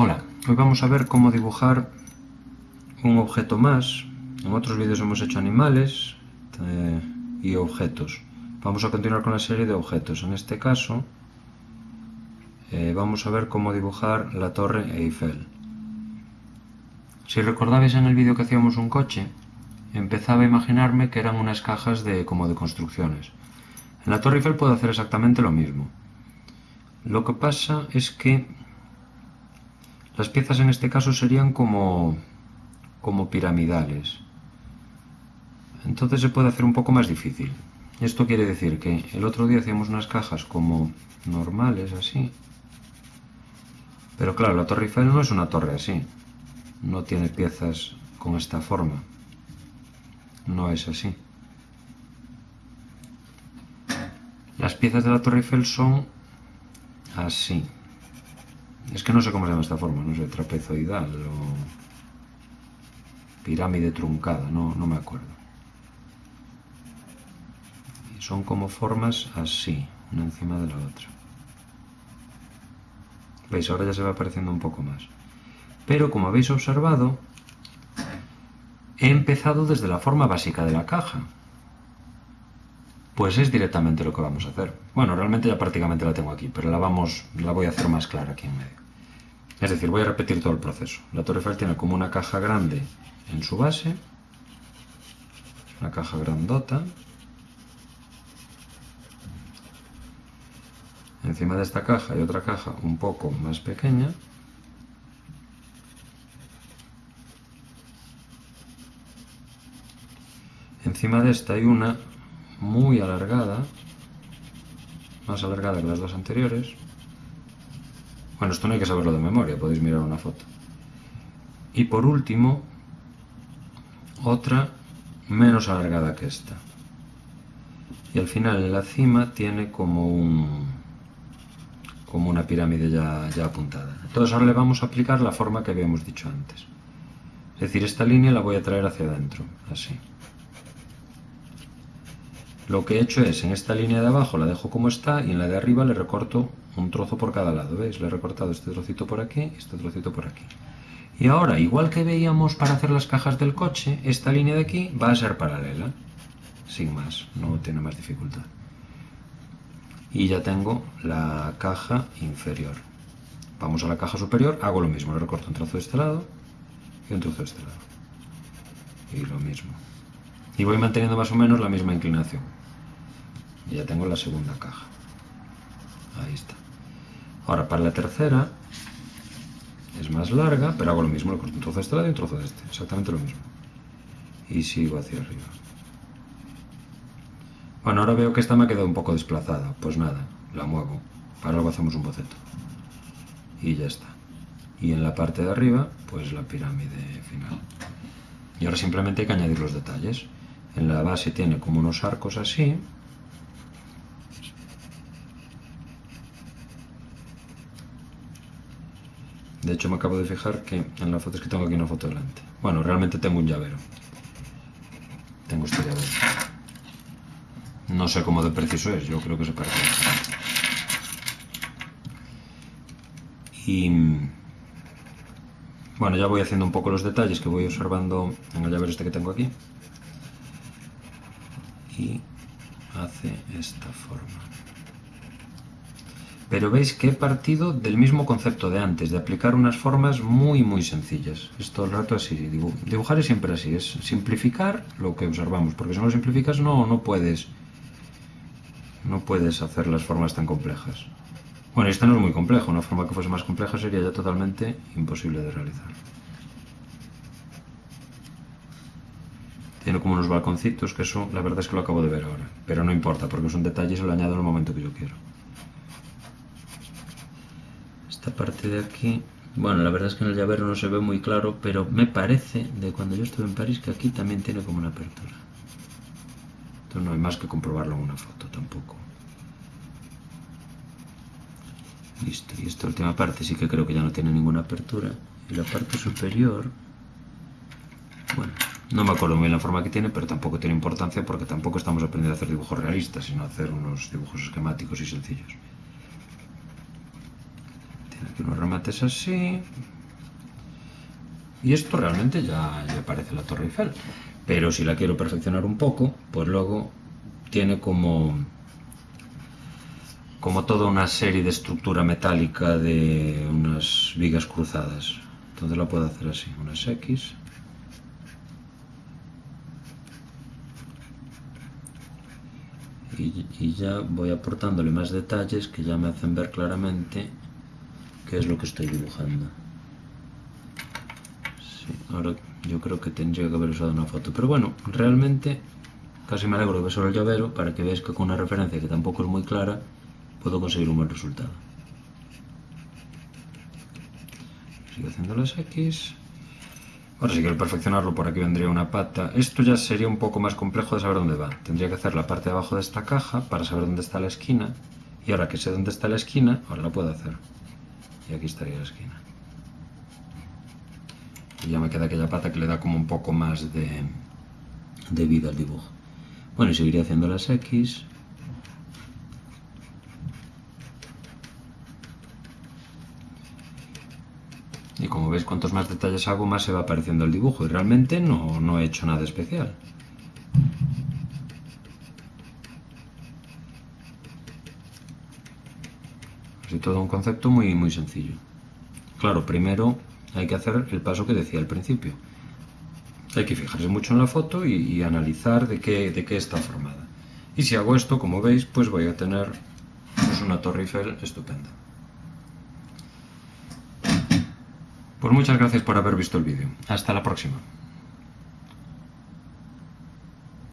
Hola, hoy vamos a ver cómo dibujar un objeto más. En otros vídeos hemos hecho animales eh, y objetos. Vamos a continuar con la serie de objetos. En este caso eh, vamos a ver cómo dibujar la torre Eiffel. Si recordabais en el vídeo que hacíamos un coche, empezaba a imaginarme que eran unas cajas de, como de construcciones. En la torre Eiffel puedo hacer exactamente lo mismo. Lo que pasa es que las piezas en este caso serían como, como piramidales. Entonces se puede hacer un poco más difícil. Esto quiere decir que el otro día hacíamos unas cajas como normales, así. Pero claro, la Torre Eiffel no es una torre así. No tiene piezas con esta forma. No es así. Las piezas de la Torre Eiffel son así. Es que no sé cómo se llama esta forma, no sé, trapezoidal o pirámide truncada, no, no me acuerdo. Son como formas así, una encima de la otra. ¿Veis? Ahora ya se va apareciendo un poco más. Pero como habéis observado, he empezado desde la forma básica de la caja. Pues es directamente lo que vamos a hacer. Bueno, realmente ya prácticamente la tengo aquí, pero la, vamos, la voy a hacer más clara aquí en medio. Es decir, voy a repetir todo el proceso. La Torre tiene como una caja grande en su base, una caja grandota. Encima de esta caja hay otra caja un poco más pequeña. Encima de esta hay una muy alargada, más alargada que las dos anteriores. Bueno, esto no hay que saberlo de memoria, podéis mirar una foto. Y por último, otra menos alargada que esta. Y al final en la cima tiene como un como una pirámide ya, ya apuntada. Entonces ahora le vamos a aplicar la forma que habíamos dicho antes. Es decir, esta línea la voy a traer hacia adentro, así. Lo que he hecho es, en esta línea de abajo la dejo como está y en la de arriba le recorto un trozo por cada lado, ¿veis? Le he recortado este trocito por aquí y este trocito por aquí. Y ahora, igual que veíamos para hacer las cajas del coche, esta línea de aquí va a ser paralela, sin más, no tiene más dificultad. Y ya tengo la caja inferior. Vamos a la caja superior, hago lo mismo, le recorto un trozo de este lado y un trozo de este lado. Y lo mismo. Y voy manteniendo más o menos la misma inclinación. Y ya tengo la segunda caja. Ahí está. Ahora para la tercera es más larga, pero hago lo mismo, le corto un trozo de este lado y un trozo de este, exactamente lo mismo. Y sigo hacia arriba. Bueno, ahora veo que esta me ha quedado un poco desplazada, pues nada, la muevo. Para luego hacemos un boceto. Y ya está. Y en la parte de arriba, pues la pirámide final. Y ahora simplemente hay que añadir los detalles. En la base tiene como unos arcos así, De hecho me acabo de fijar que en la foto es que tengo aquí una foto delante. Bueno, realmente tengo un llavero. Tengo este llavero. No sé cómo de preciso es, yo creo que se parece. Y... Bueno, ya voy haciendo un poco los detalles que voy observando en el llavero este que tengo aquí. Y hace esta forma. Pero veis que he partido del mismo concepto de antes, de aplicar unas formas muy muy sencillas. Es todo el rato así, dibujar es siempre así, es simplificar lo que observamos, porque si no lo simplificas no, no puedes no puedes hacer las formas tan complejas. Bueno, esta no es muy compleja, una forma que fuese más compleja sería ya totalmente imposible de realizar. Tiene como unos balconcitos, que eso la verdad es que lo acabo de ver ahora, pero no importa, porque es un detalle y se lo añado en el momento que yo quiero parte de aquí bueno, la verdad es que en el llavero no se ve muy claro, pero me parece de cuando yo estuve en París que aquí también tiene como una apertura. Entonces no hay más que comprobarlo en una foto tampoco. Listo, y esta última parte sí que creo que ya no tiene ninguna apertura. Y la parte superior, bueno, no me acuerdo muy bien la forma que tiene, pero tampoco tiene importancia porque tampoco estamos aprendiendo a hacer dibujos realistas, sino a hacer unos dibujos esquemáticos y sencillos Unos remates así. Y esto realmente ya, ya parece la Torre Eiffel. Pero si la quiero perfeccionar un poco, pues luego tiene como como toda una serie de estructura metálica de unas vigas cruzadas. Entonces la puedo hacer así, unas X. Y ya voy aportándole más detalles que ya me hacen ver claramente qué es lo que estoy dibujando. Sí, ahora yo creo que tendría que haber usado una foto. Pero bueno, realmente casi me alegro ver solo el llavero para que veáis que con una referencia que tampoco es muy clara puedo conseguir un buen resultado. Sigo haciendo las X. Ahora si quiero perfeccionarlo, por aquí vendría una pata. Esto ya sería un poco más complejo de saber dónde va. Tendría que hacer la parte de abajo de esta caja para saber dónde está la esquina. Y ahora que sé dónde está la esquina, ahora la puedo hacer. Y aquí estaría la esquina. Y ya me queda aquella pata que le da como un poco más de, de vida al dibujo. Bueno, y seguiré haciendo las X. Y como veis, cuantos más detalles hago, más se va apareciendo el dibujo. Y realmente no, no he hecho nada especial. Así todo un concepto muy, muy sencillo. Claro, primero hay que hacer el paso que decía al principio. Hay que fijarse mucho en la foto y, y analizar de qué, de qué está formada. Y si hago esto, como veis, pues voy a tener pues, una Torre Eiffel estupenda. Pues muchas gracias por haber visto el vídeo. Hasta la próxima.